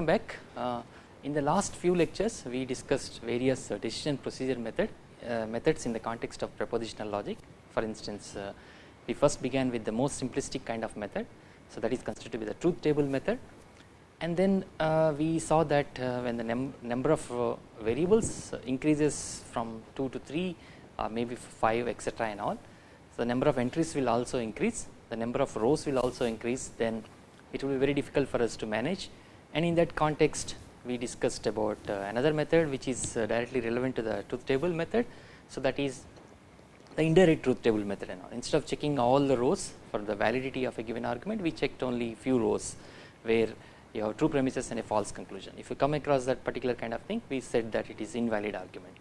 welcome back. Uh, in the last few lectures we discussed various uh, decision procedure method uh, methods in the context of propositional logic. For instance, uh, we first began with the most simplistic kind of method. So, that is considered to be the truth table method and then uh, we saw that uh, when the num number of variables increases from 2 to 3 or maybe 5 etc and all. So, the number of entries will also increase the number of rows will also increase then it will be very difficult for us to manage and in that context we discussed about uh, another method which is uh, directly relevant to the truth table method. So, that is the indirect truth table method and all instead of checking all the rows for the validity of a given argument we checked only few rows where you have true premises and a false conclusion. If you come across that particular kind of thing we said that it is invalid argument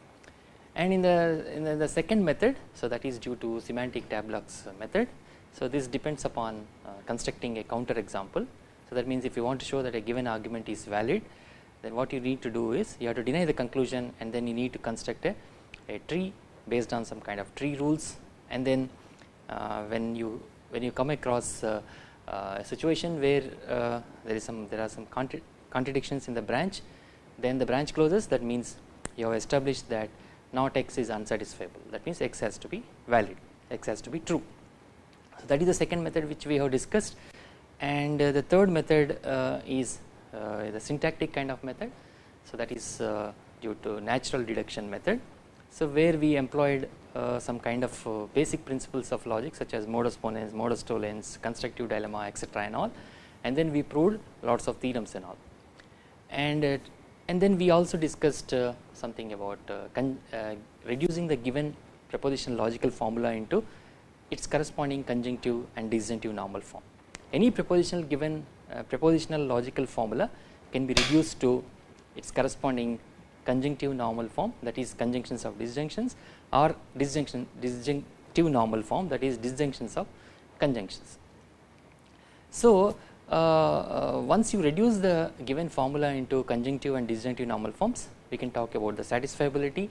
and in the in the, the second method so that is due to semantic tableaux method. So, this depends upon uh, constructing a counter example. So, that means if you want to show that a given argument is valid then what you need to do is you have to deny the conclusion and then you need to construct a, a tree based on some kind of tree rules. And then uh, when you when you come across uh, uh, a situation where uh, there is some there are some contra contradictions in the branch then the branch closes. That means you have established that not x is unsatisfiable. That means x has to be valid. X has to be true. So, that is the second method which we have discussed and uh, the third method uh, is uh, the syntactic kind of method. So, that is uh, due to natural deduction method. So, where we employed uh, some kind of uh, basic principles of logic such as modus ponens, modus tollens, constructive dilemma etc and all and then we proved lots of theorems and all and and then we also discussed something about reducing the given propositional logical formula into its corresponding conjunctive and disjunctive normal form. Any propositional given propositional logical formula can be reduced to its corresponding conjunctive normal form that is conjunctions of disjunctions or disjunction disjunctive normal form that is disjunctions of conjunctions. So, uh, uh, once you reduce the given formula into conjunctive and disjunctive normal forms we can talk about the satisfiability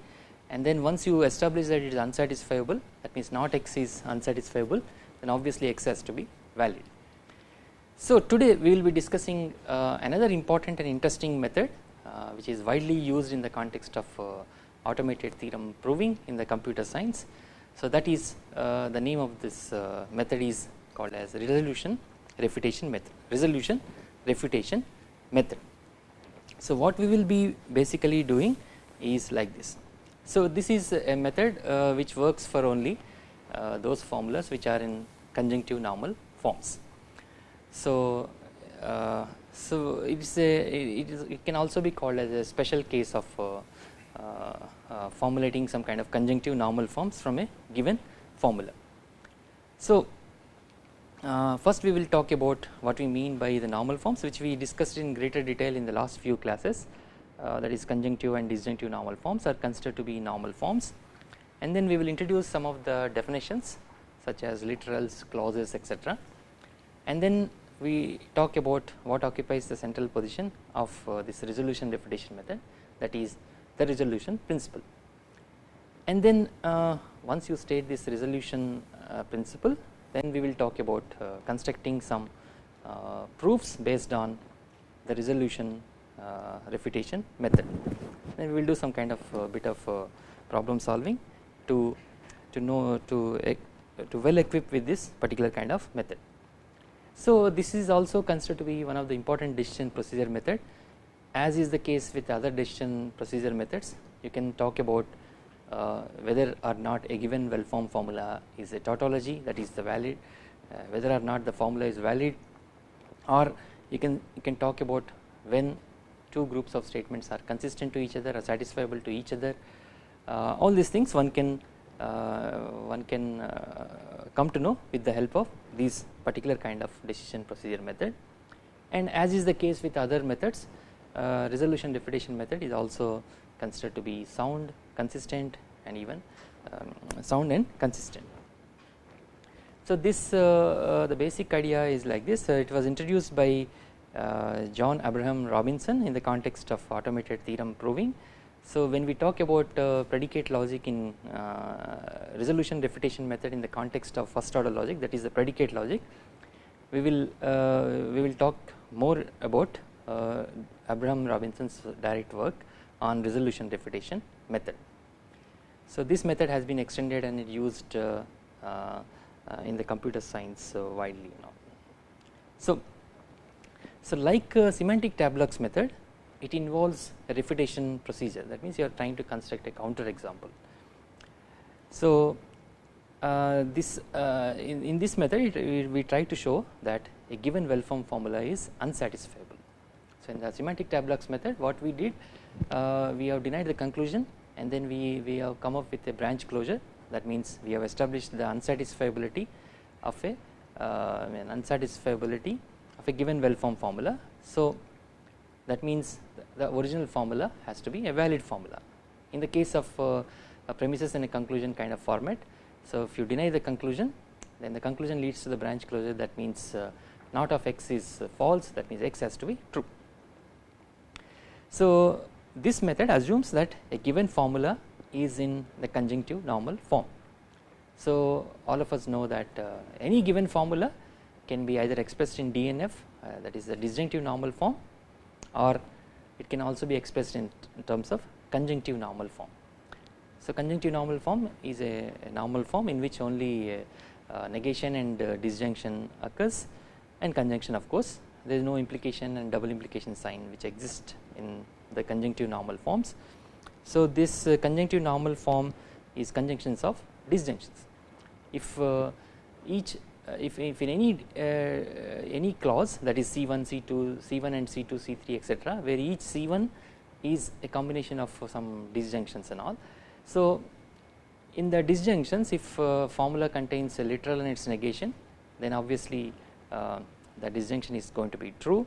and then once you establish that it is unsatisfiable that means not x is unsatisfiable then obviously x has to be valid. So, today we will be discussing uh, another important and interesting method uh, which is widely used in the context of uh, automated theorem proving in the computer science. So, that is uh, the name of this method is called as resolution refutation method resolution refutation method. So, what we will be basically doing is like this. So, this is a method uh, which works for only uh, those formulas which are in conjunctive normal forms. So, uh, so it is a it is it can also be called as a special case of uh, uh, uh, formulating some kind of conjunctive normal forms from a given formula. So, uh, first we will talk about what we mean by the normal forms which we discussed in greater detail in the last few classes that is conjunctive and disjunctive normal forms are considered to be normal forms and then we will introduce some of the definitions such as literals, clauses etc. and then we talk about what occupies the central position of uh, this resolution refutation method that is the resolution principle. And then uh, once you state this resolution uh, principle then we will talk about uh, constructing some uh, proofs based on the resolution refutation method then we will do some kind of bit of problem solving to to know to to well equipped with this particular kind of method. So, this is also considered to be one of the important decision procedure method. As is the case with other decision procedure methods you can talk about uh, whether or not a given well formed formula is a tautology that is the valid uh, whether or not the formula is valid or you can you can talk about when two groups of statements are consistent to each other or satisfiable to each other. Uh, all these things one can one can uh, come to know with the help of these particular kind of decision procedure method and as is the case with other methods uh, resolution refutation method is also considered to be sound consistent and even um, sound and consistent. So, this uh, uh, the basic idea is like this uh, it was introduced by John Abraham Robinson in the context of automated theorem proving. So, when we talk about predicate logic in resolution refutation method in the context of first order logic that is the predicate logic we will we will talk more about uh, Abraham Robinson's direct work on resolution refutation method. So this method has been extended and it used uh, uh, uh in the computer science uh, widely now. So, so like semantic tableaux method it involves a refutation procedure that means you are trying to construct a counter example. So uh, this uh, in, in, this method it, we try to show that a given well formed formula is unsatisfiable. So in the semantic tableaux method what we did uh, we have denied the conclusion and then we, we have come up with a branch closure that means we have established the unsatisfiability of a uh, an unsatisfiability of a given well formed formula. So that means the original formula has to be a valid formula. In the case of uh, premises and a conclusion kind of format so if you deny the conclusion then the conclusion leads to the branch closure that means uh, not of x is false that means x has to be true. So this method assumes that a given formula is in the conjunctive normal form. So all of us know that uh, any given formula can be either expressed in DNF uh, that is the disjunctive normal form or it can also be expressed in, in terms of conjunctive normal form. So conjunctive normal form is a, a normal form in which only uh, uh, negation and uh, disjunction occurs and conjunction of course there is no implication and double implication sign which exist in the conjunctive normal forms. So this uh, conjunctive normal form is conjunctions of disjunctions. If uh, each if, if in any any clause that is C1, C2, C1 and C2, C3 etc where each C1 is a combination of some disjunctions and all so, in the disjunctions if uh, formula contains a literal and its negation then obviously uh, the disjunction is going to be true.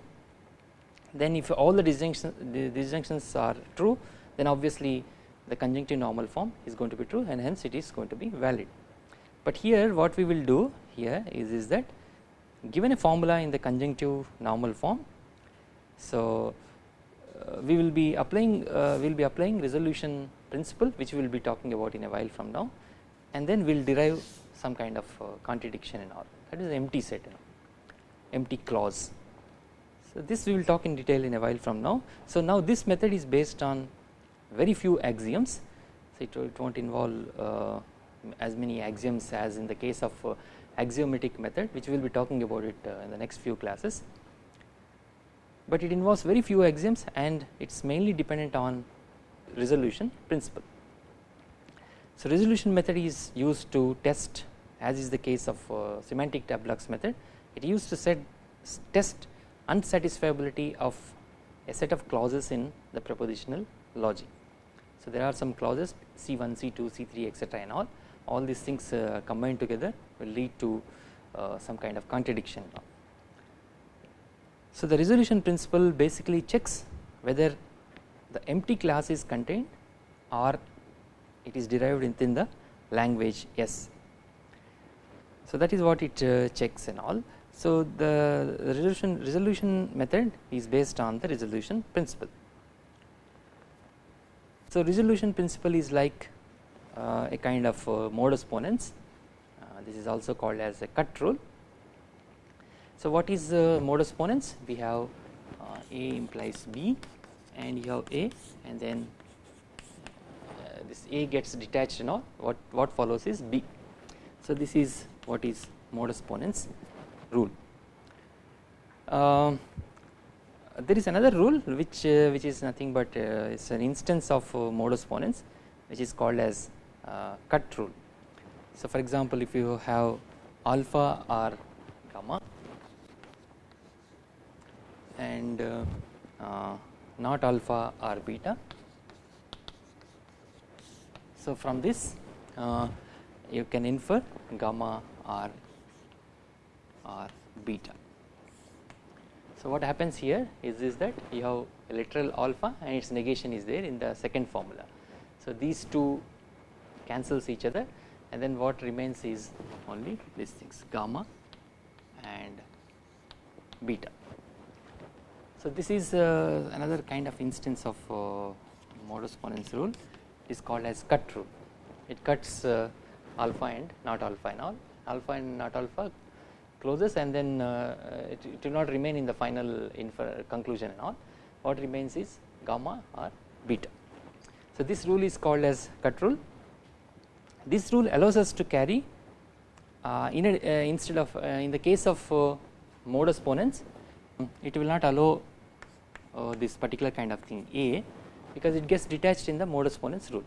Then if all the disjunctions, the disjunctions are true then obviously the conjunctive normal form is going to be true and hence it is going to be valid. But here what we will do here is, is that given a formula in the conjunctive normal form so uh, we will be applying uh, we will be applying resolution principle which we will be talking about in a while from now and then we will derive some kind of uh, contradiction and all that is empty set you know, empty clause. So this we will talk in detail in a while from now. So now this method is based on very few axioms so it, it will not involve uh, as many axioms as in the case of uh, axiomatic method which we will be talking about it uh, in the next few classes but it involves very few axioms and it is mainly dependent on resolution principle. So resolution method is used to test as is the case of uh, semantic tableaux method it used to set test unsatisfiability of a set of clauses in the propositional logic. So there are some clauses C1, C2, C3 etc and all all these things uh, combined together will lead to uh, some kind of contradiction. So the resolution principle basically checks whether the empty clause is contained or it is derived within the language S. So that is what it uh, checks and all. So the resolution resolution method is based on the resolution principle. So resolution principle is like uh, a kind of modus ponens. Uh, this is also called as a cut rule. So what is modus ponens? We have uh, A implies B and you have A and then uh, this A gets detached you know what, what follows is B. So this is what is modus ponens rule. Uh, there is another rule which uh, which is nothing but uh, it's an instance of uh, modus ponens which is called as uh, cut rule. So for example if you have alpha or gamma and not alpha or beta. So from this uh, you can infer gamma or or beta. So what happens here is, is that you have a literal alpha and its negation is there in the second formula. So these two cancels each other and then what remains is only these things gamma and beta. So this is uh, another kind of instance of uh, modus ponens rule. It is called as cut rule. It cuts uh, alpha and not alpha and all. Alpha and not alpha closes and then uh, it, it, will not remain in the final conclusion and all. What remains is gamma or beta. So, this rule is called as cut rule this rule allows us to carry uh, in a, uh, instead of uh, in the case of uh, modus ponens it will not allow uh, this particular kind of thing A because it gets detached in the modus ponens rule.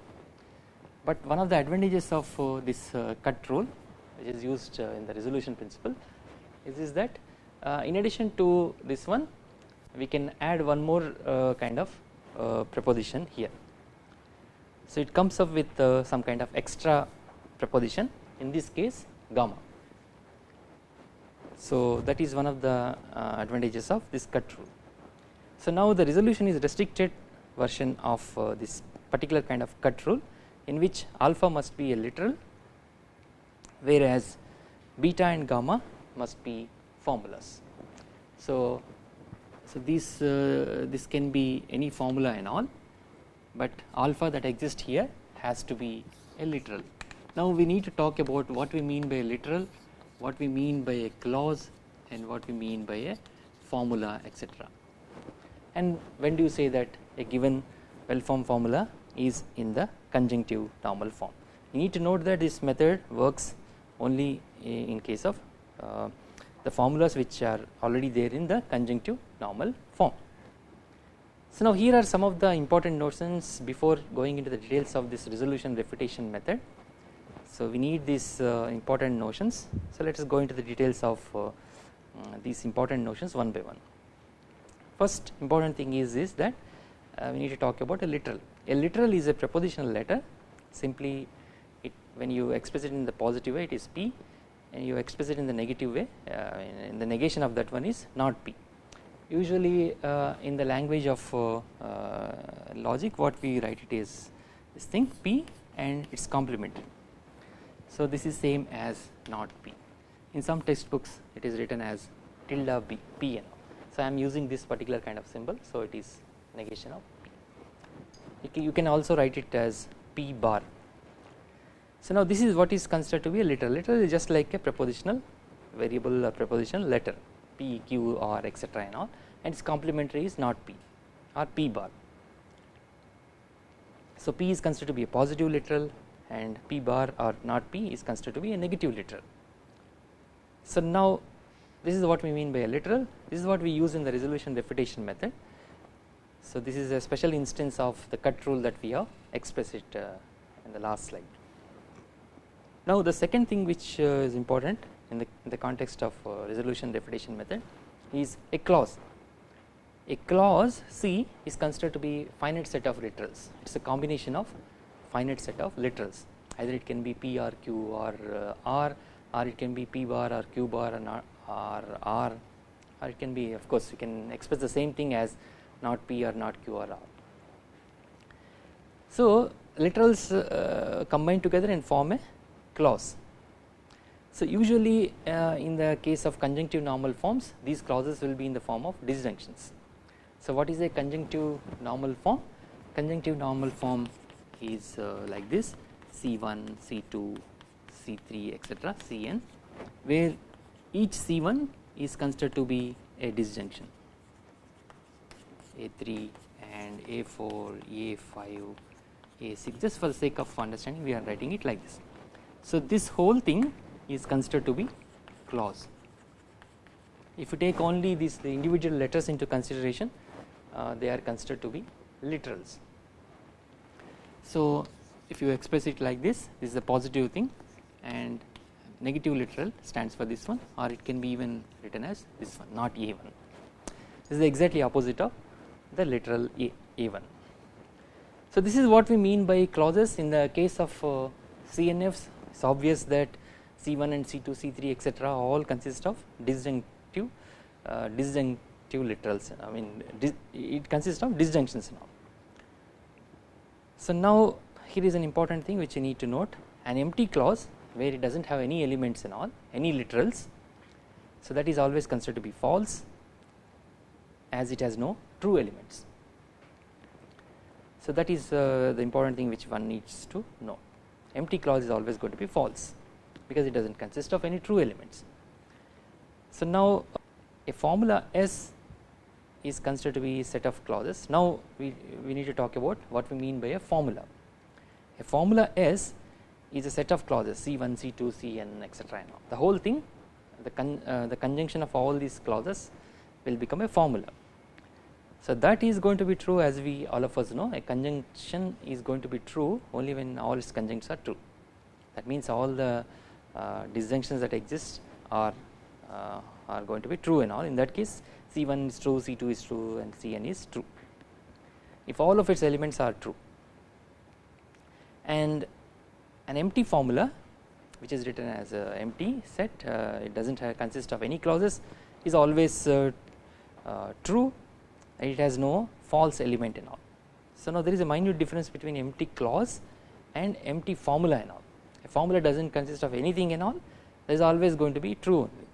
But one of the advantages of uh, this cut rule which is used in the resolution principle is, is that in addition to this one we can add one more kind of proposition here. So, it comes up with some kind of extra proposition in this case gamma. So, that is one of the uh, advantages of this cut rule. So, now the resolution is restricted version of uh, this particular kind of cut rule in which alpha must be a literal whereas beta and gamma must be formulas. So, so this uh, this can be any formula and all, but alpha that exists here has to be a literal. Now we need to talk about what we mean by literal, what we mean by a clause and what we mean by a formula etc. And when do you say that a given well formed formula is in the conjunctive normal form. You need to note that this method works only in case of uh, the formulas which are already there in the conjunctive normal. So now here are some of the important notions before going into the details of this resolution refutation method. So we need these uh, important notions. So let us go into the details of uh, uh, these important notions one by one. First important thing is is that uh, we need to talk about a literal. A literal is a propositional letter. Simply, it when you express it in the positive way, it is p, and you express it in the negative way. Uh, in the negation of that one is not p. Usually, uh, in the language of logic, what we write it is this thing p and its complement so, this is same as not p. In some textbooks it is written as tilde b p and So, I am using this particular kind of symbol. So it is negation of p. You can also write it as p bar. So, now this is what is considered to be a literal. Literal is just like a propositional variable or propositional letter p q r etc and all and its complementary is not p or p bar. So, p is considered to be a positive literal and p bar or not p is considered to be a negative literal. So now this is what we mean by a literal this is what we use in the resolution refutation method. So this is a special instance of the cut rule that we have expressed it uh, in the last slide. Now the second thing which uh, is important in the, in the context of uh, resolution refutation method is a clause. A clause C is considered to be finite set of literals it is a combination of finite set of literals either it can be p or q or uh, r or it can be p bar or q bar or, R, or r or it can be of course you can express the same thing as not p or not q or r. So literals uh, combine together and form a clause. So usually uh, in the case of conjunctive normal forms these clauses will be in the form of disjunctions. So what is a conjunctive normal form? Conjunctive normal form is uh, like this C1, C2, C3 etc Cn where each C1 is considered to be a disjunction A3 and A4, A5, A6 just for the sake of understanding we are writing it like this. So this whole thing is considered to be clause. If you take only these the individual letters into consideration uh, they are considered to be literals. So if you express it like this this is a positive thing and negative literal stands for this one or it can be even written as this one not A1 this is exactly opposite of the literal A, A1. So this is what we mean by clauses in the case of uh, CNFs it is obvious that C1 and C2 C3 etc all consist of disjunctive uh, disjunctive literals. I mean it consists of disjunctions now so now here is an important thing which you need to note. An empty clause where it does not have any elements and all any literals. So that is always considered to be false as it has no true elements. So that is uh, the important thing which one needs to know. Empty clause is always going to be false because it does not consist of any true elements. So now a formula S is considered to be a set of clauses. Now we, we need to talk about what we mean by a formula. A formula S is a set of clauses C1, C2, Cn etc. The whole thing the, con, uh, the conjunction of all these clauses will become a formula. So that is going to be true as we all of us know a conjunction is going to be true only when all its conjuncts are true. That means all the disjunctions that exist are uh, are going to be true and all. In that case C1 is true, C2 is true and Cn is true. If all of its elements are true and an empty formula which is written as a empty set uh, it does not consist of any clauses is always uh, uh, true and it has no false element in all. So now there is a minute difference between empty clause and empty formula and all a formula does not consist of anything and all there is always going to be true only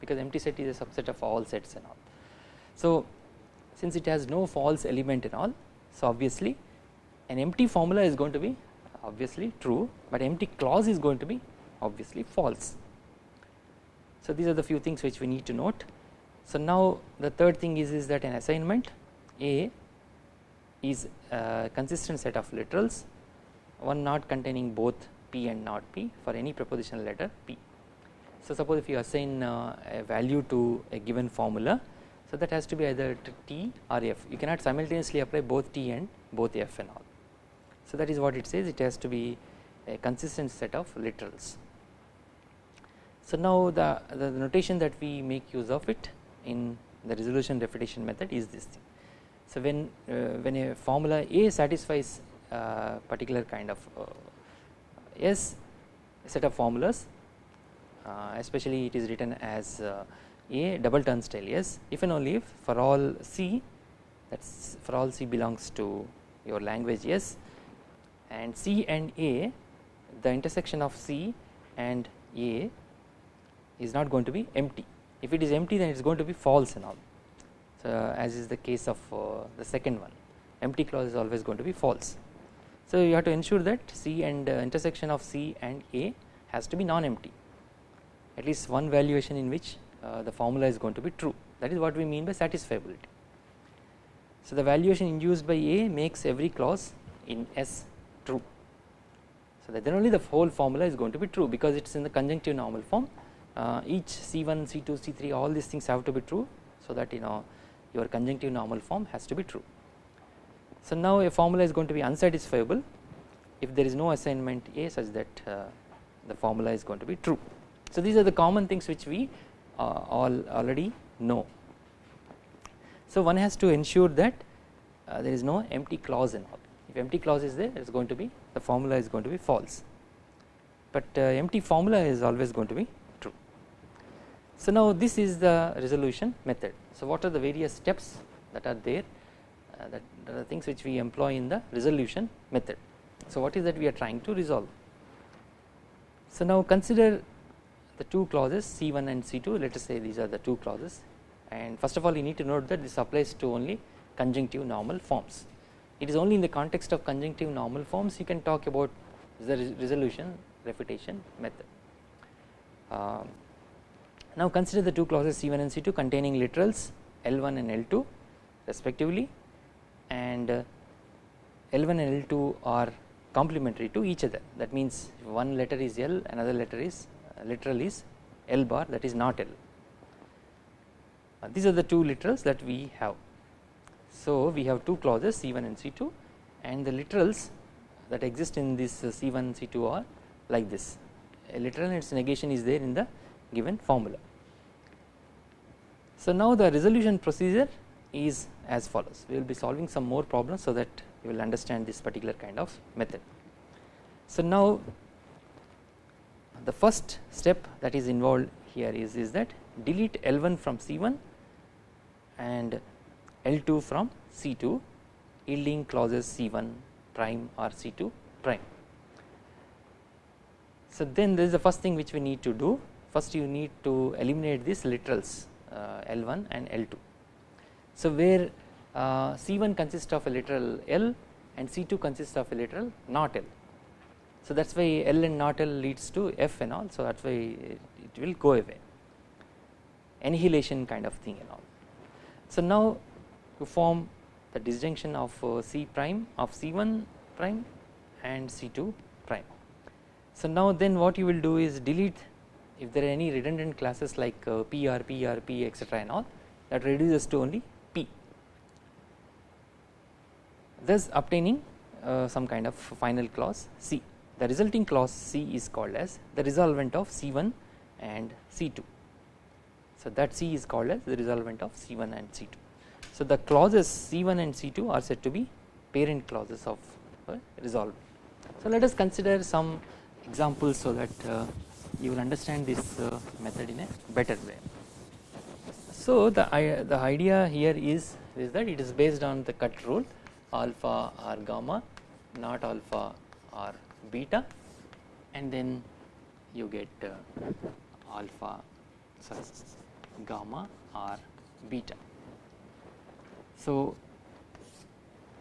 because empty set is a subset of all sets and all. So since it has no false element and all so obviously an empty formula is going to be obviously true but empty clause is going to be obviously false. So these are the few things which we need to note. So now the third thing is, is that an assignment A is a consistent set of literals one not containing both P and not P for any propositional letter P. So suppose if you assign uh, a value to a given formula so that has to be either T or F you cannot simultaneously apply both T and both F and all. So that is what it says it has to be a consistent set of literals. So now the, the notation that we make use of it in the resolution refutation method is this thing. So when uh, when a formula A satisfies uh, particular kind of uh, S set of formulas uh, especially it is written as uh, A double turnstile yes if and only if for all C that is for all C belongs to your language yes and C and A the intersection of C and A is not going to be empty. If it is empty then it is going to be false and all. So as is the case of uh, the second one empty clause is always going to be false. So you have to ensure that C and uh, intersection of C and A has to be non-empty at least one valuation in which uh, the formula is going to be true that is what we mean by satisfiability. So the valuation induced by A makes every clause in S true. So that then only the whole formula is going to be true because it is in the conjunctive normal form uh, each C1, C2, C3 all these things have to be true so that you know your conjunctive normal form has to be true. So now a formula is going to be unsatisfiable if there is no assignment A such that uh, the formula is going to be true. So these are the common things which we uh, all already know. So one has to ensure that uh, there is no empty clause in all. If empty clause is there, it is going to be the formula is going to be false. But uh, empty formula is always going to be true. so now this is the resolution method. So what are the various steps that are there that are the things which we employ in the resolution method. So what is that we are trying to resolve. So now consider the two clauses C1 and C2 let us say these are the two clauses and first of all you need to note that this applies to only conjunctive normal forms. It is only in the context of conjunctive normal forms you can talk about the resolution refutation method. Um, now consider the two clauses C1 and C2 containing literals L1 and L2 respectively and uh, L1 and L2 are complementary to each other that means one letter is L another letter is uh, literal is L bar that is not L. Uh, these are the two literals that we have. So we have two clauses C1 and C2 and the literals that exist in this uh, C1 C2 are like this a literal and its negation is there in the given formula. So now the resolution procedure is as follows we will be solving some more problems so that you will understand this particular kind of method. So now the first step that is involved here is, is that delete L1 from C1 and L2 from C2 yielding clauses C1 prime or C2 prime. So then this is the first thing which we need to do first you need to eliminate these literals uh, L1 and L2. So where uh, C1 consists of a literal L and C2 consists of a literal not L. So that is why L and not L leads to F and all so that is why it will go away. annihilation kind of thing and all. So now to form the disjunction of uh, C prime of C1 prime and C2 prime. So now then what you will do is delete if there are any redundant classes like uh, PR, PR, P etc and all that reduces to only P thus obtaining uh, some kind of final clause C. The resulting clause C is called as the resolvent of C1 and C2. So that C is called as the resolvent of C1 and C2. So the clauses C1 and C2 are said to be parent clauses of uh, resolve. So let us consider some examples so that uh, you will understand this uh, method in a better way. So the, the idea here is, is that it is based on the cut rule alpha or gamma not alpha or beta and then you get uh, alpha sorry gamma or beta. So,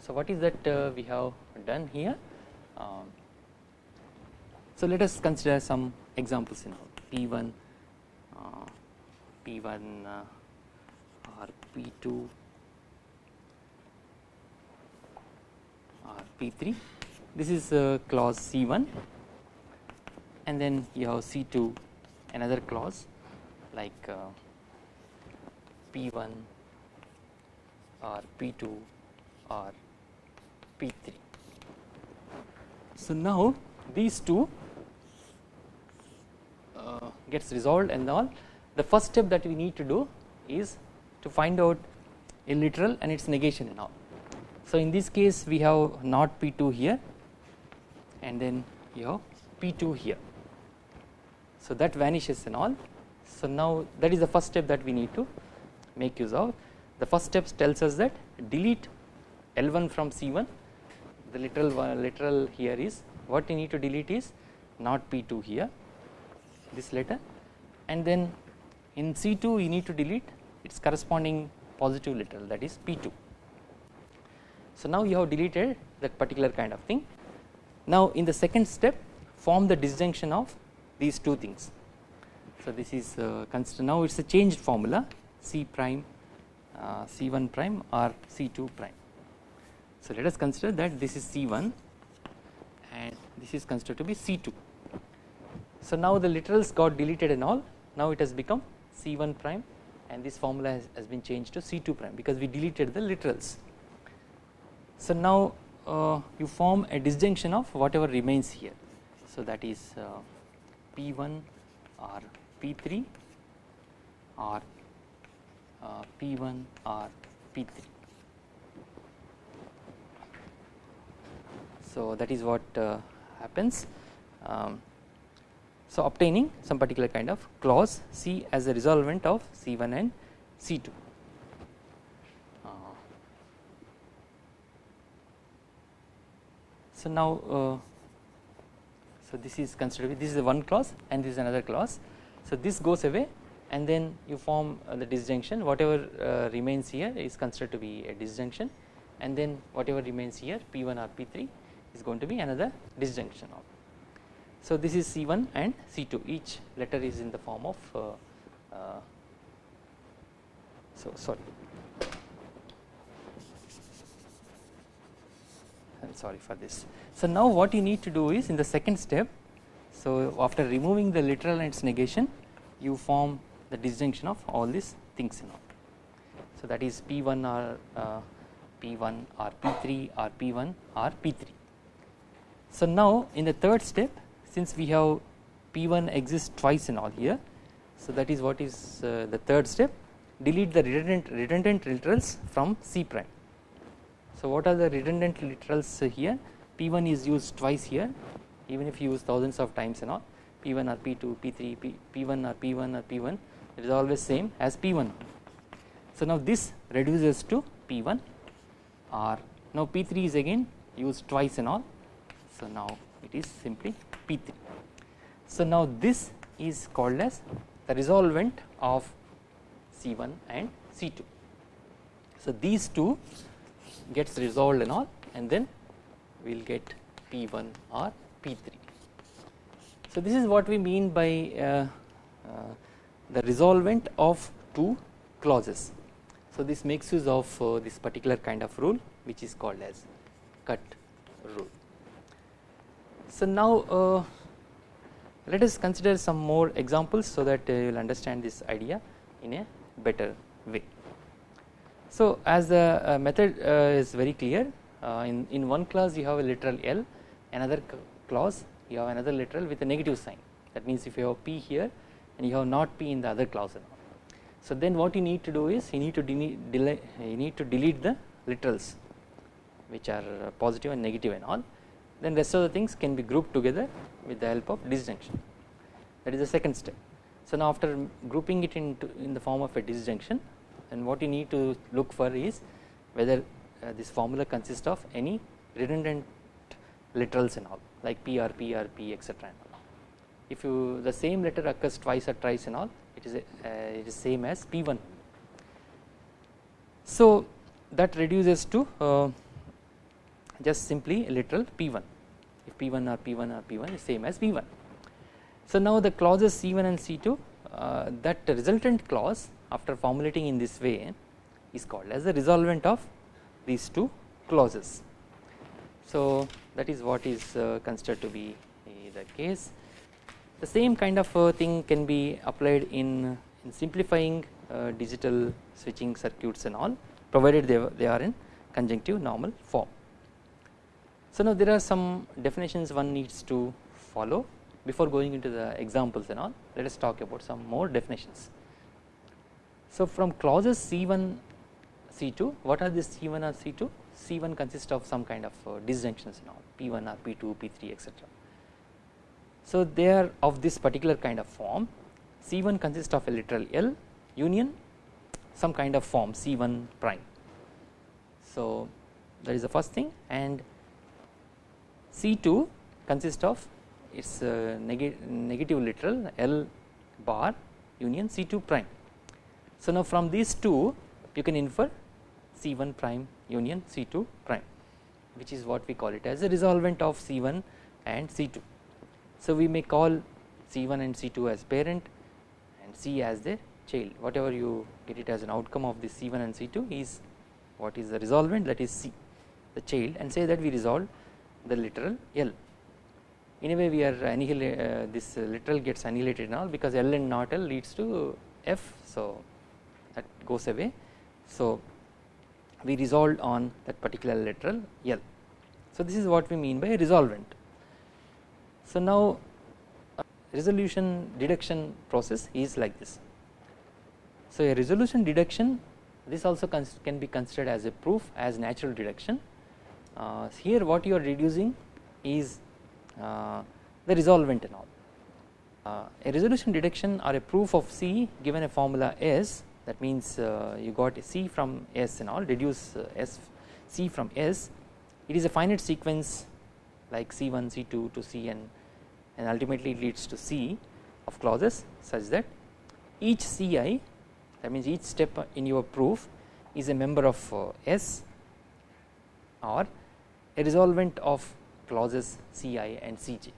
so what is that uh, we have done here? Um, so let us consider some examples in P1, uh, P1 uh, or P2 or P3 this is uh, clause C1 and then you have C2 another clause like uh, P1 or P2 or P3. So now these two uh, gets resolved and all the first step that we need to do is to find out a literal and its negation and all. So in this case we have not P2 here and then you have P2 here. So that vanishes and all. So now that is the first step that we need to make use of. The first step tells us that delete L1 from C1 the literal literal here is what you need to delete is not P2 here this letter and then in C2 you need to delete its corresponding positive literal that is P2. So now you have deleted that particular kind of thing now in the second step form the disjunction of these two things. So this is uh, consider now it is a changed formula C prime uh, C1 prime or C2 prime. So let us consider that this is C1 and this is considered to be C2. So now the literals got deleted and all now it has become C1 prime and this formula has, has been changed to C2 prime because we deleted the literals. So now uh, you form a disjunction of whatever remains here. So that is uh, P1 or P3 or uh, P1 or P3. So that is what uh, happens. Um, so obtaining some particular kind of clause C as a resolvent of C1 and C2. So now uh, so this is considered this is one clause and this is another clause. So this goes away and then you form uh, the disjunction whatever uh, remains here is considered to be a disjunction and then whatever remains here P1 or P3 is going to be another disjunction of. So this is C1 and C2 each letter is in the form of uh, uh, so sorry Am sorry for this. So now what you need to do is in the second step so after removing the literal and its negation you form the disjunction of all these things in know. So that is P1 or uh, P1 or P3 or P1 or P3. So now in the third step since we have P1 exists twice in all here so that is what is uh, the third step delete the redundant redundant literals from C prime so what are the redundant literals here? P1 is used twice here even if you use thousands of times and all. P1 or P2 P3 P, P1 or P1 or P1 it is always same as P1 so now this reduces to P1 or now P3 is again used twice and all. So now it is simply P3 so now this is called as the resolvent of C1 and C2 so these two gets resolved and all and then we will get P1 or P3. So this is what we mean by uh, uh, the resolvent of two clauses. So this makes use of uh, this particular kind of rule which is called as cut rule. So now uh, let us consider some more examples so that uh, you will understand this idea in a better way. So as the uh, method uh, is very clear uh, in, in one clause you have a literal L another clause you have another literal with a negative sign. That means if you have P here and you have not P in the other clause so then what you need to do is you need to delete, you need to delete the literals which are positive and negative and all. Then rest of the things can be grouped together with the help of disjunction. That is the second step. So now after grouping it into in the form of a disjunction and what you need to look for is whether uh, this formula consists of any redundant literals and all like P R P R P etc. If you the same letter occurs twice or thrice and all it is a, uh, it is same as P1. So that reduces to uh, just simply literal P1 if P1 or P1 or P1 is same as P1. So now the clauses C1 and C2 uh, that resultant clause after formulating in this way is called as the resolvent of these two clauses. So that is what is uh, considered to be the case. The same kind of uh, thing can be applied in, in simplifying uh, digital switching circuits and all provided they, they are in conjunctive normal form. So now there are some definitions one needs to follow before going into the examples and all let us talk about some more definitions. So from clauses C1 C2 what are these C1 or C2 C1 consists of some kind of uh, disjunctions all P1 or P2 P3 etc. So they are of this particular kind of form C1 consists of a literal L union some kind of form C1 prime. So that is the first thing and C2 consists of its uh, neg negative literal L bar union C2 prime. So now from these two you can infer C1 prime union C2 prime which is what we call it as a resolvent of C1 and C2. So we may call C1 and C2 as parent and C as the child whatever you get it as an outcome of this C1 and C2 is what is the resolvent that is C the child and say that we resolve the literal L. In a way we are annihilate uh, this literal gets annihilated now because L and not L leads to F. So that goes away. So we resolved on that particular literal L. So this is what we mean by resolvent. So now uh, resolution deduction process is like this. So a resolution deduction this also can be considered as a proof as natural deduction uh, here what you are reducing is uh, the resolvent and all. Uh, a resolution deduction or a proof of C given a formula S that means uh, you got a C from S and all reduce uh, S C from S it is a finite sequence like C1 C2 to Cn and ultimately it leads to C of clauses such that each Ci that means each step in your proof is a member of uh, S or a resolvent of clauses Ci and Cj.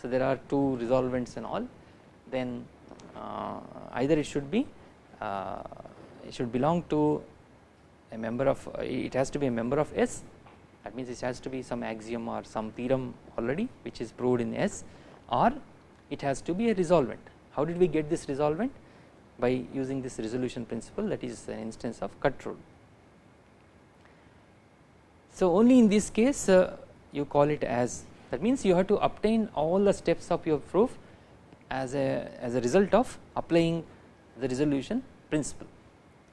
So there are two resolvents and all then either it should be it should belong to a member of uh, it has to be a member of S that means it has to be some axiom or some theorem already which is proved in S or it has to be a resolvent. How did we get this resolvent? By using this resolution principle that is an instance of cut rule. So only in this case uh, you call it as that means you have to obtain all the steps of your proof as a as a result of applying the resolution principle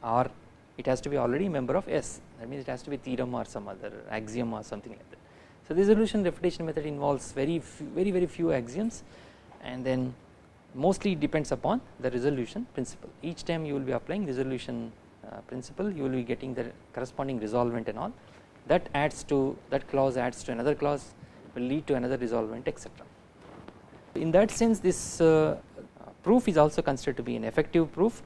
or it has to be already member of S that means it has to be theorem or some other axiom or something like that. So the resolution refutation method involves very few, very very few axioms and then mostly depends upon the resolution principle each time you will be applying resolution uh, principle you will be getting the corresponding resolvent and all that adds to that clause adds to another clause will lead to another resolvent etc. In that sense this uh, proof is also considered to be an effective proof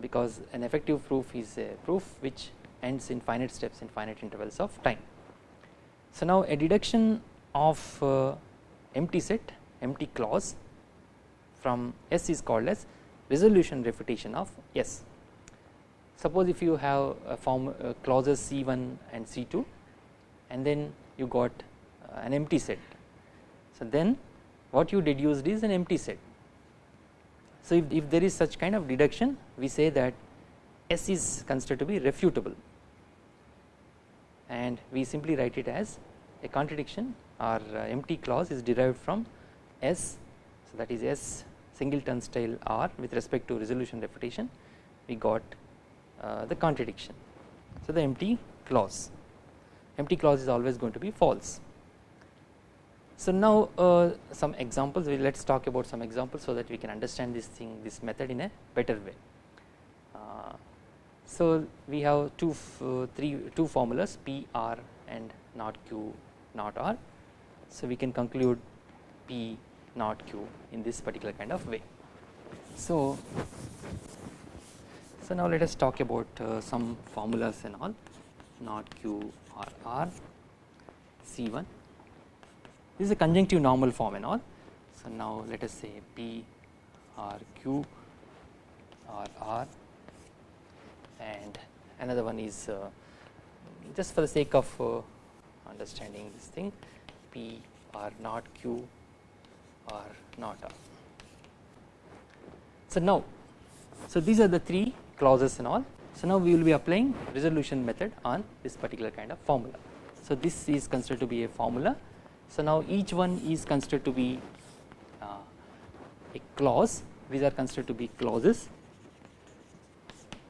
because an effective proof is a proof which ends in finite steps in finite intervals of time. So now a deduction of uh, empty set empty clause from S is called as resolution refutation of S suppose if you have a form uh, clauses C1 and C2 and then you got uh, an empty set. So then what you deduced is an empty set. So if, if there is such kind of deduction we say that S is considered to be refutable and we simply write it as a contradiction or uh, empty clause is derived from S so that is S single turnstile R with respect to resolution refutation we got uh, the contradiction. So the empty clause empty clause is always going to be false. So now uh, some examples we let us talk about some examples so that we can understand this thing this method in a better way. Uh, so we have two uh, three two formulas P R and not Q not R. So we can conclude P not Q in this particular kind of way. So so now let us talk about uh, some formulas and all not Q or R C1 this is a conjunctive normal form and all. So now let us say P or Q or R and another one is uh, just for the sake of uh, understanding this thing P or not Q or not R. So now so these are the three clauses and all so now we will be applying resolution method on this particular kind of formula. So this is considered to be a formula so now each one is considered to be uh, a clause. These are considered to be clauses.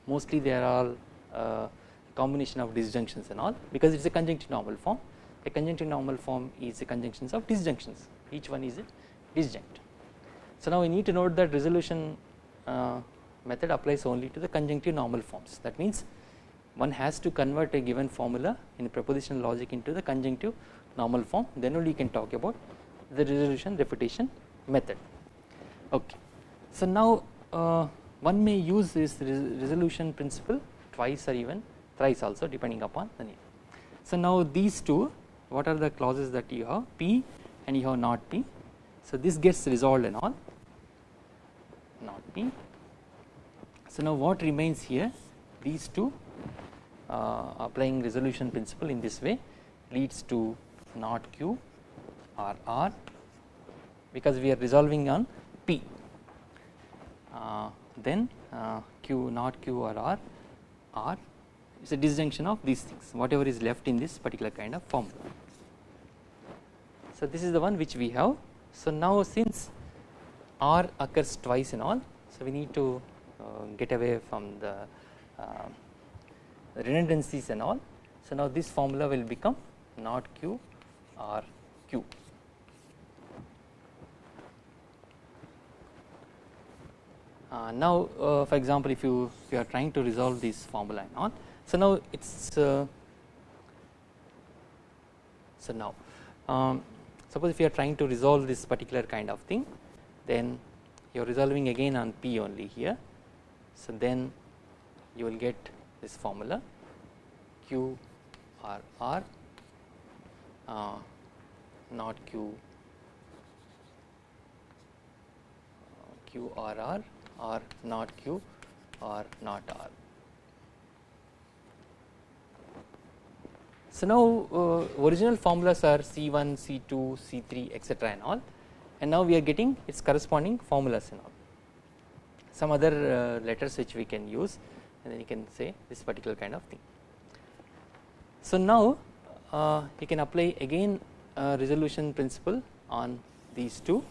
Mostly they are all uh, combination of disjunctions and all because it is a conjunctive normal form. A conjunctive normal form is a conjunctions of disjunctions. Each one is a disjunct. So now we need to note that resolution uh, method applies only to the conjunctive normal forms. That means one has to convert a given formula in propositional logic into the conjunctive normal form then only you can talk about the resolution refutation method. Okay. So now uh, one may use this resolution principle twice or even thrice also depending upon the need. So now these two what are the clauses that you have? P and you have not p. So this gets resolved and all. Not p. So now what remains here? These two uh, applying resolution principle in this way leads to not q or r because we are resolving on p. Uh, then uh, q not q or r r is a disjunction of these things whatever is left in this particular kind of formula. So this is the one which we have. So now since r occurs twice in all so we need to uh, get away from the uh, redundancies and all. So now this formula will become not q or q. Uh, now uh, for example if you if you are trying to resolve this formula and all so now it's uh, so now um, suppose if you are trying to resolve this particular kind of thing then you are resolving again on p only here so then you will get this formula q r r uh, not q q r r or not q or not r. So now uh, original formulas are C1, C2, C3 etc and all and now we are getting its corresponding formulas and all some other uh, letters which we can use and then you can say this particular kind of thing. So now uh, you can apply again resolution principle on these two.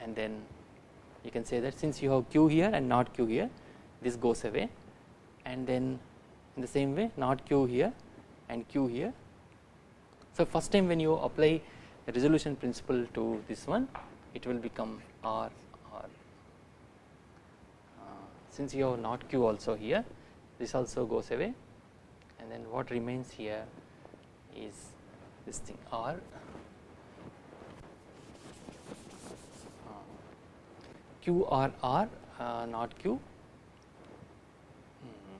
And then you can say that since you have q here and not q here this goes away. And then in the same way not q here and q here. So first time when you apply resolution principle to this one it will become r r. Uh, since you have not q also here this also goes away. And then what remains here is this thing r. Uh, q r r uh, not q. Hmm.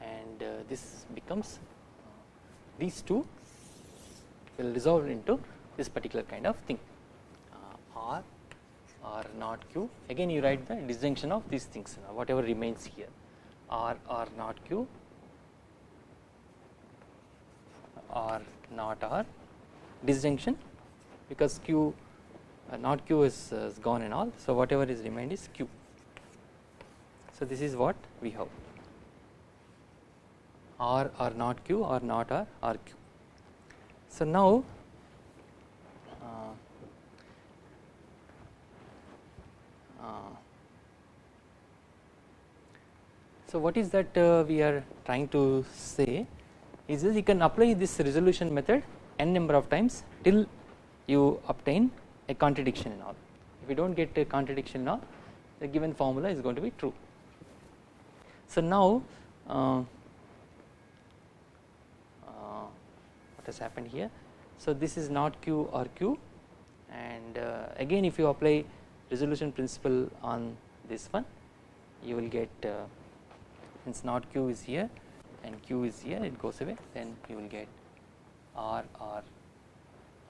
and uh, this becomes uh, these two will resolve into this particular kind of thing. Uh, r or not q. Again you write the disjunction of these things whatever remains here. R or not q or not r disjunction because q uh, not q is, uh, is gone and all. So whatever is remained is q. So this is what we have. R or not q or not r or q. So now uh, so what is that we are trying to say is this you can apply this resolution method n number of times till you obtain a contradiction in all. If you do not get a contradiction in all the given formula is going to be true. So now uh, uh, what has happened here so this is not q or q and uh, again if you apply resolution principle on this one you will get uh, since not q is here and q is here it goes away then you will get r or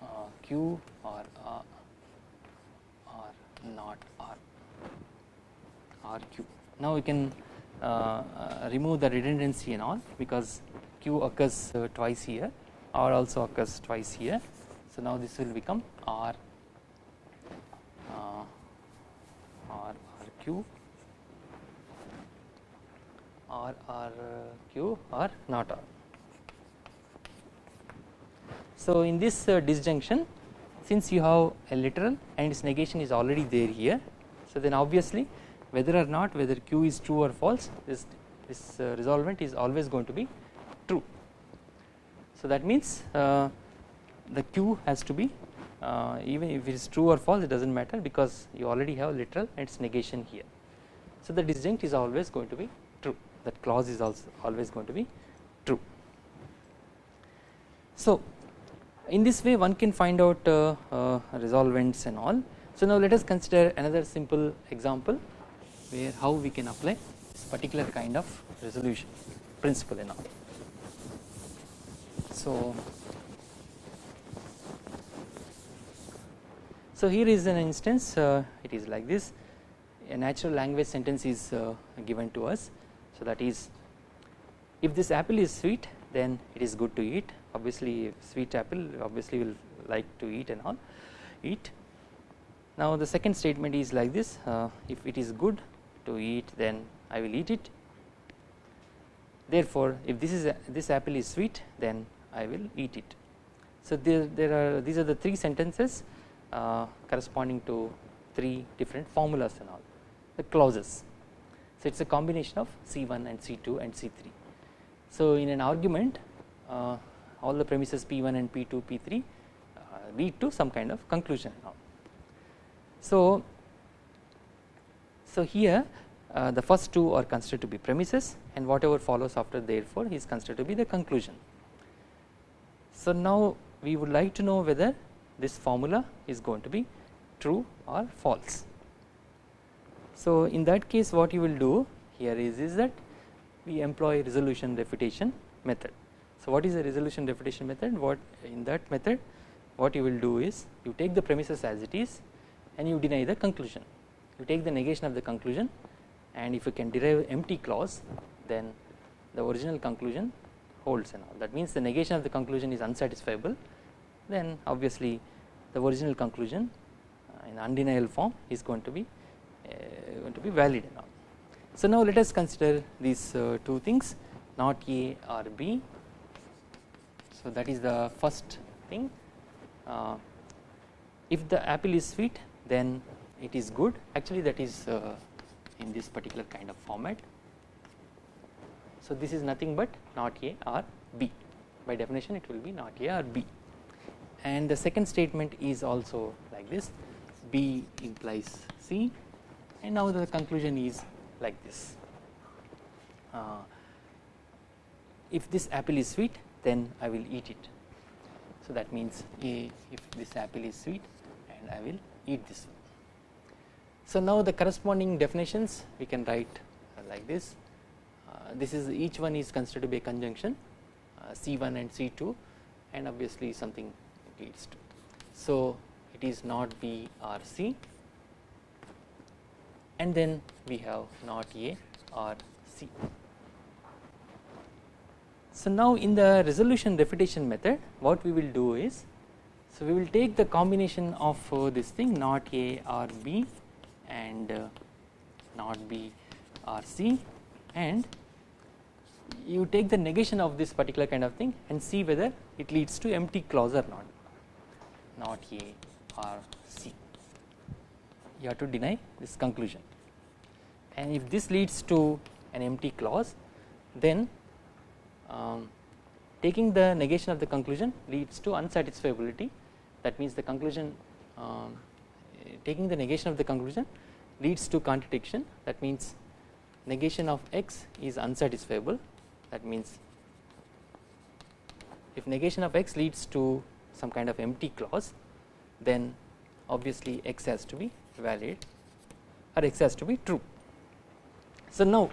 uh, q or uh, or not r r q. Now we can uh, uh, remove the redundancy and all because q occurs uh, twice here r also occurs twice here. So now this will become r uh, r r q or R Q or not R. So in this uh, disjunction since you have a literal and its negation is already there here so then obviously whether or not whether Q is true or false this, this uh, resolvent is always going to be true. So that means uh, the Q has to be uh, even if it is true or false it does not matter because you already have a literal and its negation here. So the disjunct is always going to be that clause is also always going to be true. So in this way one can find out uh, uh, resolvents and all. So now let us consider another simple example where how we can apply this particular kind of resolution principle and all. So so here is an instance uh, it is like this a natural language sentence is uh, given to us so that is if this apple is sweet then it is good to eat obviously sweet apple obviously will like to eat and all eat. Now the second statement is like this uh, if it is good to eat then I will eat it therefore if this is a, this apple is sweet then I will eat it. So there, there are these are the three sentences uh, corresponding to three different formulas and all the clauses so, it is a combination of C1 and C2 and C3. So, in an argument uh, all the premises P1 and P2, P3 uh, lead to some kind of conclusion. So, so here uh, the first two are considered to be premises and whatever follows after therefore is considered to be the conclusion. So, now we would like to know whether this formula is going to be true or false. So, in that case what you will do here is, is that we employ resolution refutation method. So, what is the resolution refutation method? What in that method what you will do is you take the premises as it is and you deny the conclusion. You take the negation of the conclusion and if you can derive empty clause then the original conclusion holds and all that means the negation of the conclusion is unsatisfiable then obviously the original conclusion uh, in undeniable form is going to be going to be valid and all. So now let us consider these uh, two things not A or B. So that is the first thing. Uh, if the apple is sweet then it is good actually that is in this particular kind of format. So this is nothing but not A or B by definition it will be not A or B and the second statement is also like this B implies C and now the conclusion is like this. Uh, if this apple is sweet then I will eat it. So that means if this apple is sweet and I will eat this one. So now the corresponding definitions we can write uh, like this. Uh, this is each one is considered to be a conjunction uh, C1 and C2 and obviously something leads to. So it is not B or C and then we have not A or C. So now in the resolution refutation method what we will do is so we will take the combination of uh, this thing not A or B and uh, not B or C and you take the negation of this particular kind of thing and see whether it leads to empty clause or not not A or you have to deny this conclusion. And if this leads to an empty clause then um, taking the negation of the conclusion leads to unsatisfiability. That means the conclusion um, taking the negation of the conclusion leads to contradiction. That means negation of x is unsatisfiable. That means if negation of x leads to some kind of empty clause then obviously x has to be valid or x has to be true. So now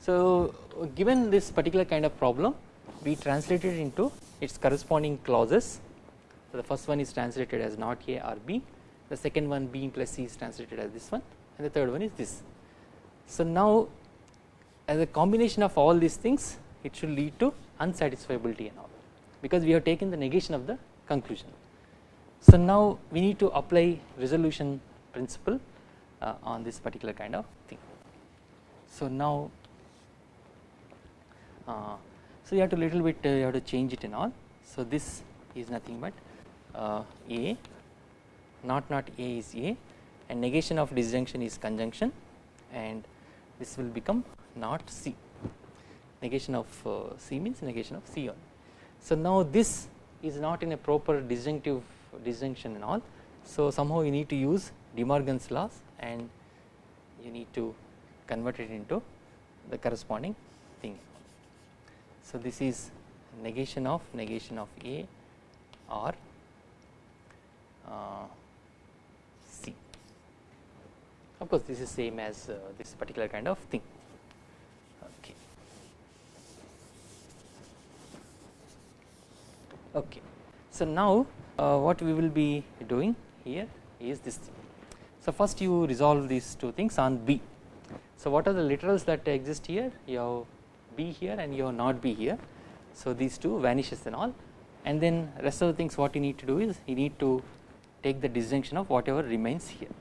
so given this particular kind of problem we translate it into its corresponding clauses so the first one is translated as not A or B the second one B plus C is translated as this one and the third one is this. So now as a combination of all these things it should lead to unsatisfiability and all because we have taken the negation of the conclusion. So now we need to apply resolution principle uh, on this particular kind of thing. So now uh, so you have to little bit uh, you have to change it and all. So this is nothing but uh, A not not A is A and negation of disjunction is conjunction and this will become not C negation of uh, C means negation of C only. So now this is not in a proper disjunctive disjunction and all so somehow you need to use De Morgan's laws and you need to convert it into the corresponding thing. So this is negation of negation of A or uh, C. Of course, this is same as uh, this particular kind of thing. Okay. Okay. So now uh, what we will be doing here is this thing. So first you resolve these two things on B. So what are the literals that exist here? You have B here and you have not B here. So these two vanishes and all and then rest of the things what you need to do is you need to take the disjunction of whatever remains here.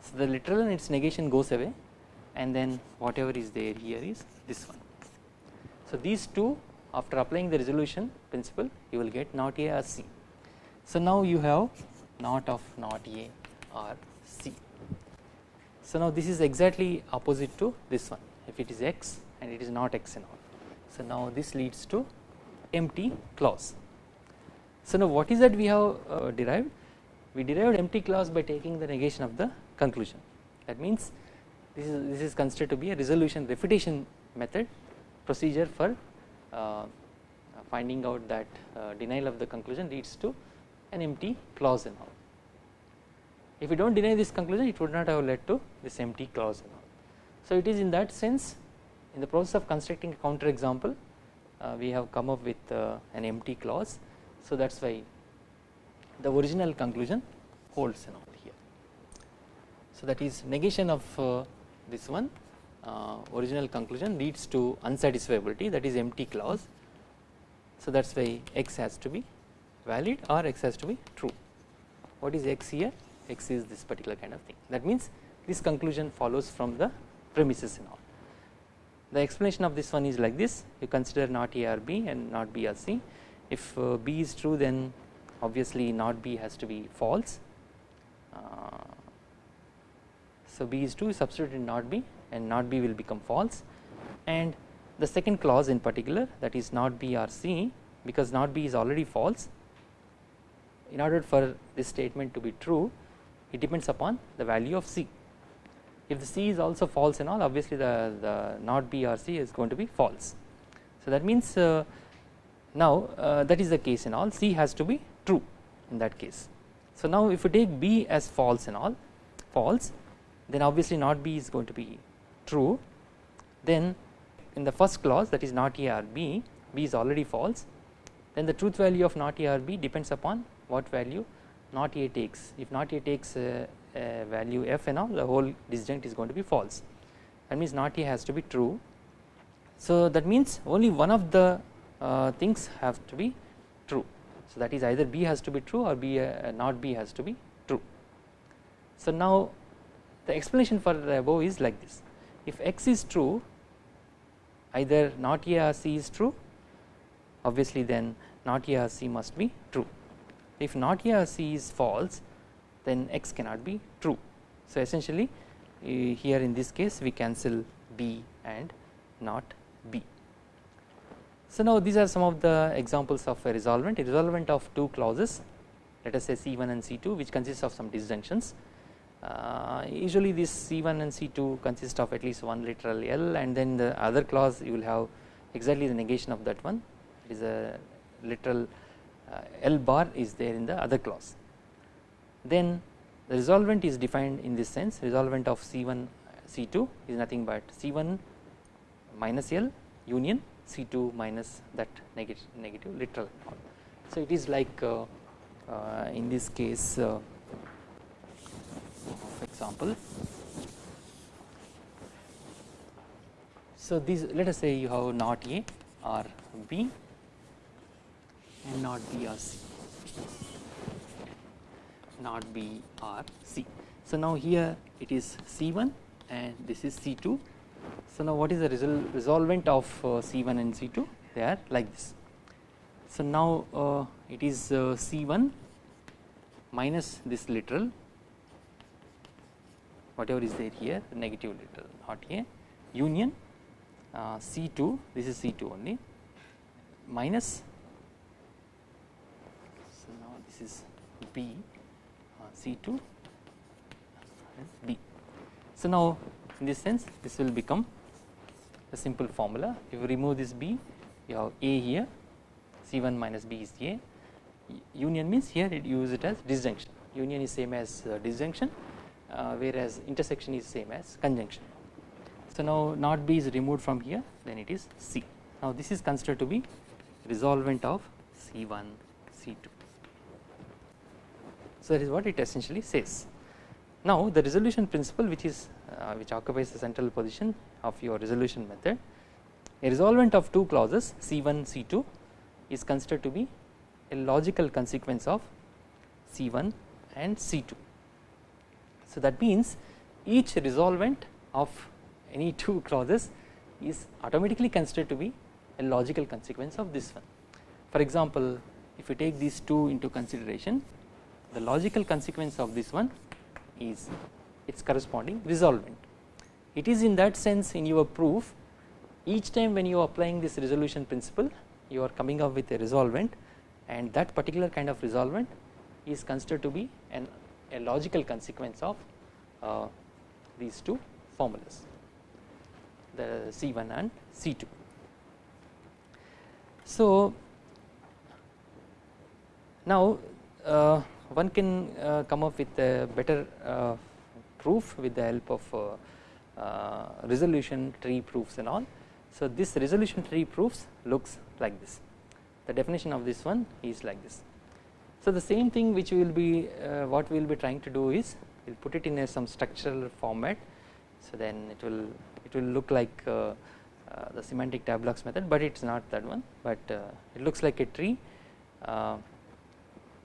So the literal and its negation goes away and then whatever is there here is this one. So these two after applying the resolution principle you will get not A or C. So now you have not of not A or. So now this is exactly opposite to this one if it is x and it is not x and all. So now this leads to empty clause. So now what is that we have uh, derived? We derived empty clause by taking the negation of the conclusion. That means this is this is considered to be a resolution refutation method procedure for uh, finding out that uh, denial of the conclusion leads to an empty clause and all. If we do not deny this conclusion it would not have led to this empty clause and all. So it is in that sense in the process of constructing a counter example uh, we have come up with uh, an empty clause so that is why the original conclusion holds and all here. So that is negation of uh, this one uh, original conclusion leads to unsatisfiability that is empty clause. So that is why x has to be valid or x has to be true. What is x here? X is this particular kind of thing. That means this conclusion follows from the premises and all. The explanation of this one is like this. You consider not A or B and not B or C. If uh, B is true then obviously not B has to be false. Uh, so B is true substitute in not B and not B will become false. And the second clause in particular that is not B or C because not B is already false. In order for this statement to be true it depends upon the value of C. If the C is also false and all obviously the, the not B or C is going to be false. So that means uh, now uh, that is the case in all C has to be true in that case. So now if you take B as false and all false then obviously not B is going to be true then in the first clause that is not A or B B is already false then the truth value of not A or B depends upon what value not A takes if not A takes a, a value f and all the whole disjunct is going to be false that means not a has to be true. So that means only one of the uh, things have to be true so that is either b has to be true or b uh, not b has to be true. So now the explanation for the above is like this if x is true either not a or c is true obviously then not a or c must be true if not here c is false then x cannot be true. So essentially here in this case we cancel b and not b. So now these are some of the examples of a resolvent a resolvent of two clauses let us say C1 and C2 which consists of some disjunctions uh, usually this C1 and C2 consist of at least one literal L and then the other clause you will have exactly the negation of that one it is a literal uh, L bar is there in the other clause then the resolvent is defined in this sense resolvent of C1 C2 is nothing but C1 minus L union C2 minus that negative, negative literal. So it is like uh, uh, in this case uh, for example. So these let us say you have not A or B and not B or C not B or C. So now here it is C1 and this is C2. So now what is the resol resolvent of uh, C1 and C2? They are like this. So now uh, it is uh, C1 minus this literal whatever is there here negative literal not here union uh, C2 this is C2 only minus this is B C2 B. So now in this sense this will become a simple formula. If you remove this B you have A here C1 minus B is A. Union means here it use it as disjunction. Union is same as uh, disjunction uh, whereas intersection is same as conjunction. So now not B is removed from here then it is C. Now this is considered to be resolvent of C1 C2 so that is what it essentially says. Now the resolution principle which is uh, which occupies the central position of your resolution method a resolvent of two clauses C1 C2 is considered to be a logical consequence of C1 and C2. So that means each resolvent of any two clauses is automatically considered to be a logical consequence of this one. For example, if you take these two into consideration the logical consequence of this one is its corresponding resolvent. It is in that sense in your proof each time when you are applying this resolution principle you are coming up with a resolvent and that particular kind of resolvent is considered to be an a logical consequence of uh, these two formulas the C1 and C2. So now uh, one can uh, come up with a better uh, proof with the help of uh, resolution tree proofs and all. So this resolution tree proofs looks like this the definition of this one is like this. So the same thing which we will be what we will be trying to do is we will put it in a some structural format so then it will it will look like the semantic tableaux method but it is not that one but it looks like a tree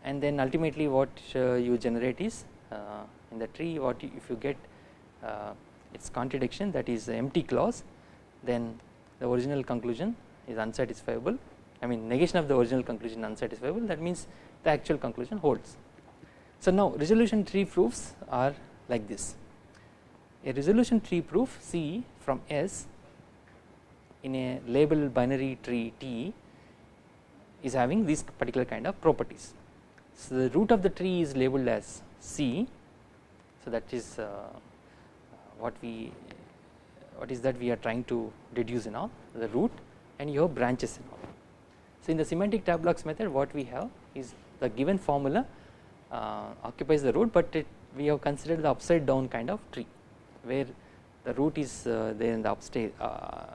and then ultimately what uh, you generate is uh, in the tree what you, if you get uh, its contradiction that is empty clause then the original conclusion is unsatisfiable. I mean negation of the original conclusion unsatisfiable that means the actual conclusion holds. So now resolution tree proofs are like this. A resolution tree proof C from S in a label binary tree T is having these particular kind of properties so the root of the tree is labeled as C. So that is uh, what we what is that we are trying to deduce in all the root and you have branches in all. So in the semantic tableaux method what we have is the given formula uh, occupies the root but it, we have considered the upside down kind of tree where the root is uh, there in the upside uh,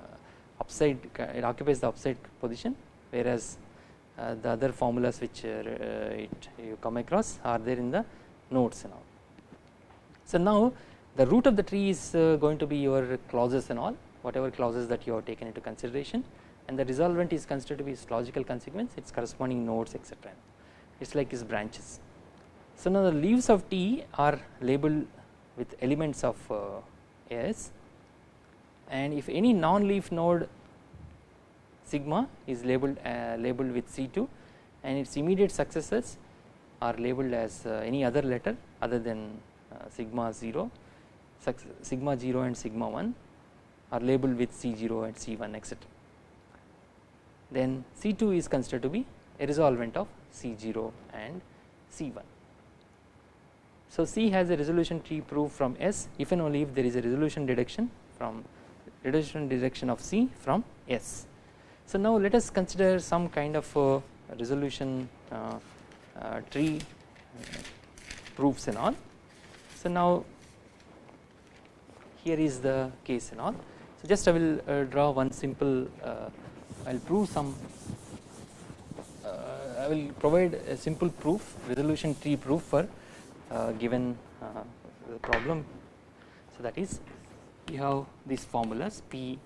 upside it occupies the upside position whereas the other formulas which uh, uh, it you come across are there in the nodes and all. So now the root of the tree is uh, going to be your clauses and all whatever clauses that you have taken into consideration and the resolvent is considered to be its logical consequence its corresponding nodes etc it is like its branches. So now the leaves of T are labeled with elements of uh, S and if any non-leaf node sigma is labeled uh, labeled with C2 and its immediate successors are labeled as uh, any other letter other than uh, sigma 0 sigma 0 and sigma 1 are labeled with C0 and C1 etc. Then C2 is considered to be a resolvent of C0 and C1. So C has a resolution tree proof from S if and only if there is a resolution deduction from resolution deduction of C from S. So now let us consider some kind of uh, resolution uh, uh, tree proofs and all. So now here is the case and all. So just I will uh, draw one simple uh, I will prove some uh, I will provide a simple proof resolution tree proof for given the problem. So that is you have these formulas P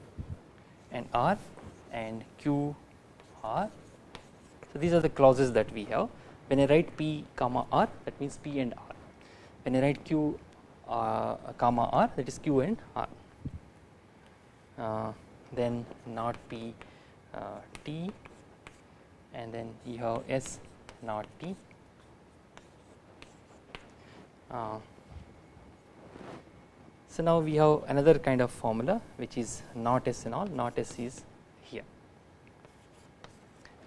and R and Q R. So these are the clauses that we have. When I write P comma R that means P and R. When I write Q uh, comma R that is Q and R. Uh, then not P uh, T and then you have S not T. Uh, so now we have another kind of formula which is not S and all not S is.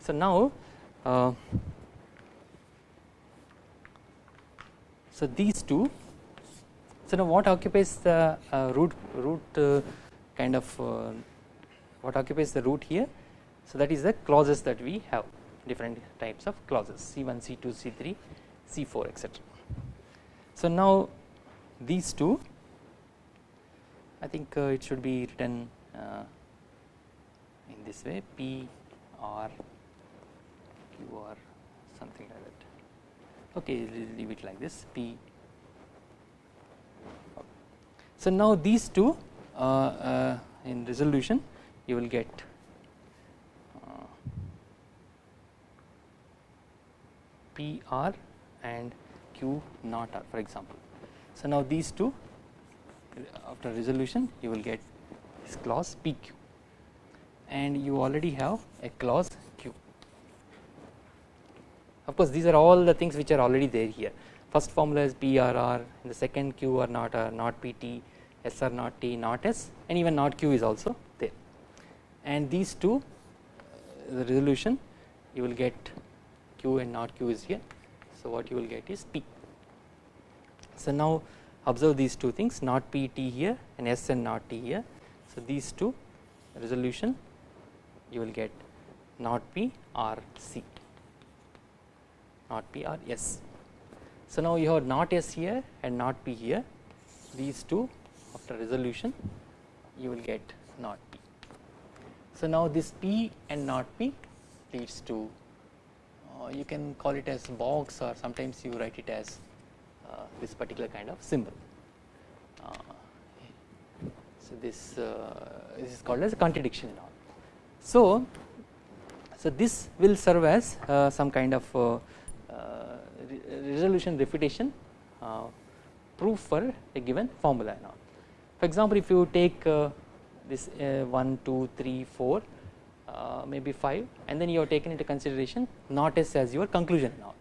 So now uh, so these two so now what occupies the uh, root root uh, kind of uh, what occupies the root here? So that is the clauses that we have different types of clauses C1 C2 C3 C4 etc so now these two I think uh, it should be written in this way P or Or something like that. Okay leave it like this P. So now these two uh, uh in resolution you will get uh, P R and Q not R for example. So now these two after resolution you will get this clause PQ and you already have a clause. Of course these are all the things which are already there here first formula is PRR and the second Q or not R not PT SR not T not S and even not Q is also there and these two uh, the resolution you will get Q and not Q is here so what you will get is P. So now observe these two things not PT here and S and not T here. So these two resolution you will get not P or C not P or S. So now you have not S here and not P here these two after resolution you will get not P. So now this P and not P leads to uh, you can call it as box or sometimes you write it as uh, this particular kind of symbol. Uh, so this uh, this is called as a contradiction and all. So so this will serve as some kind of resolution refutation proof for a given formula and all. For example, if you take this 1, 2, 3, 4 uh, maybe 5 and then you have taken into consideration not S as your conclusion and all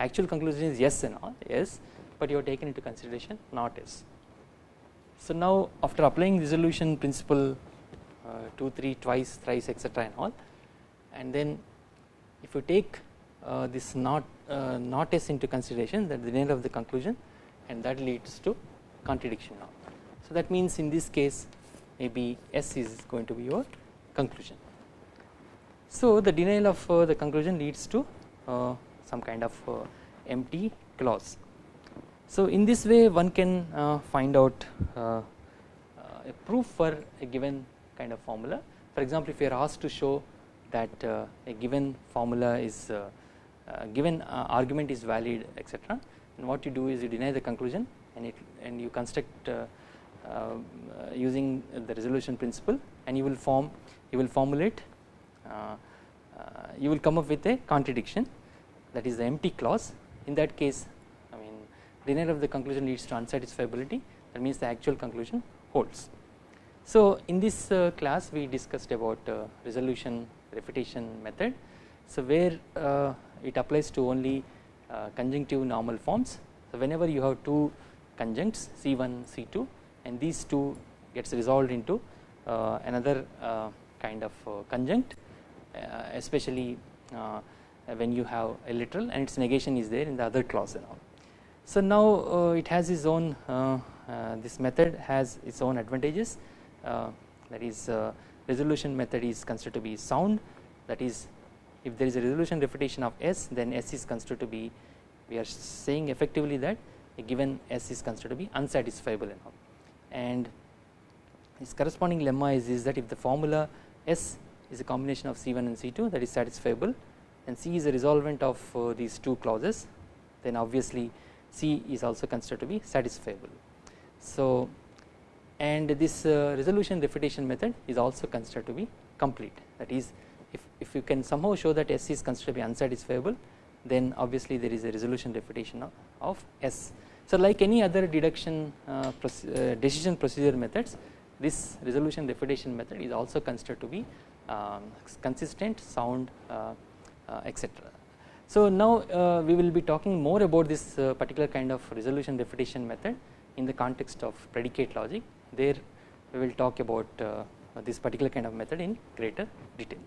actual conclusion is yes and all yes but you have taken into consideration not S. So now after applying resolution principle uh, 2, 3, twice, thrice etc and all and then if you take uh, this not uh, not S into consideration that the name of the conclusion and that leads to contradiction now. So that means in this case maybe S is going to be your conclusion. So the denial of uh, the conclusion leads to uh, some kind of uh, empty clause. So in this way one can uh, find out uh, a proof for a given kind of formula. For example, if you are asked to show that a given formula is given argument is valid etc. And what you do is you deny the conclusion and it and you construct uh, uh, using the resolution principle and you will form you will formulate uh, you will come up with a contradiction that is the empty clause in that case I mean denial of the conclusion leads to unsatisfiability that means the actual conclusion holds. So in this uh, class we discussed about uh, resolution refutation method. So where uh, it applies to only uh, conjunctive normal forms. So whenever you have two conjuncts C1 C2 and these two gets resolved into uh, another uh, kind of conjunct especially when you have a literal and its negation is there in the other clause and all. So now it has its own this method has its own advantages uh, that is uh, resolution method is considered to be sound that is if there is a resolution refutation of S then S is considered to be we are saying effectively that a given S is considered to be unsatisfiable and all and its corresponding lemma is, is that if the formula S is a combination of C1 and C2 that is satisfiable and C is a resolvent of uh, these two clauses then obviously C is also considered to be satisfiable. So and this uh, resolution refutation method is also considered to be complete that is if, if you can somehow show that S is considered to be unsatisfiable then obviously there is a resolution refutation of, of S. So like any other deduction uh, uh, decision procedure methods this resolution refutation method is also considered to be um, consistent sound uh, uh, etc. So now uh, we will be talking more about this particular kind of resolution refutation method in the context of predicate logic there we will talk about uh, this particular kind of method in greater detail.